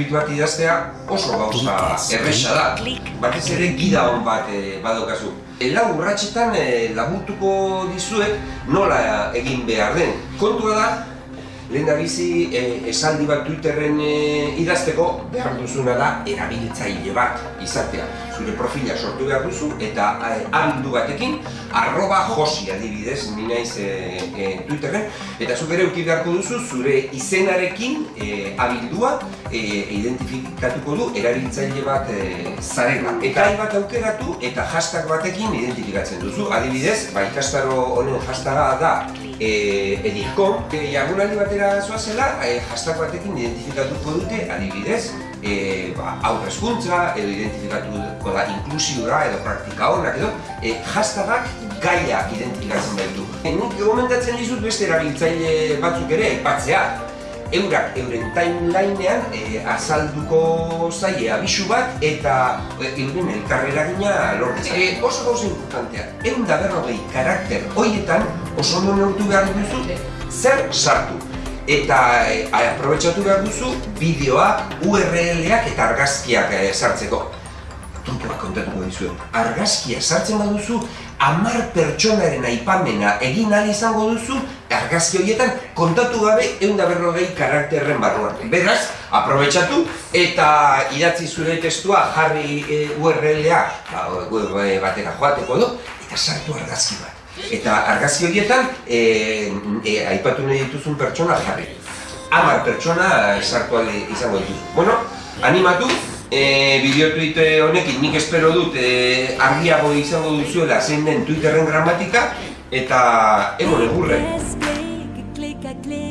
tweet bat idaztea oso gauza erresa da. Batez ere gida hon bat e, badokazu. E, lau urratxetan e, laguntuko dizuet nola egin behar den. Kontua da, lehen da bizi e, esaldi bat Twitterren e, idazteko behar duzuna da erabiltzaile bat izatea. Zure profila sortu behar duzu eta e, abildu batekin arroba josi adibidez, ni naiz e, e, Twitterren eta zuk ere uki beharko duzu zure izenarekin e, abildua e, identifikatuko du erabiltzaile bat e, zarela. Eta hai bat aukeratu eta hashtag batekin identifikatzen duzu. Adibidez, ba, ikastaro honen hashtaga da e, edilkom. E, Jardunaldi batera zoazela, e, hashtag batekin identifikatuko dute adibidez e, ba, aurrezkuntza, edo identifikatuko da inklusiura edo praktika honak edo e, hashtagak gaia identifikatzen baitu. E, nik gomendatzen dizut beste erabiltzaile batzuk ere aipatzea. Eurak euren timelinean e, azalduko zaie abisu bat eta e, euren elkarrera gina lortzen. E, oso gauza importantea, egun da berrogei karakter hoietan oso ondo neurtu behar duzu zer sartu eta e, aprobetsatu behar duzu bideoak, URL-ak eta argazkiak e, sartzeko. Tontuak kontatuko dizu. Argazkia sartzen baduzu, hamar pertsonaren aipamena egin ahal izango duzu, argazki horietan kontatu gabe egun da berrogei karakterren barruan. Beraz, aprobetsatu eta idatzi zure testua jarri e, URL-a ba, batera joateko du, eta sartu argazki bat. Eta argazki horietan, e, e, aipatu nahi dituzun pertsona jarri. Hamar pertsona sartu izango dituzu. Bueno, animatu, e, bideo tweet honekin nik espero dut e, argiago izango duzuela zein den Twitterren gramatika eta emon egurre. Clickers, click, click, a click.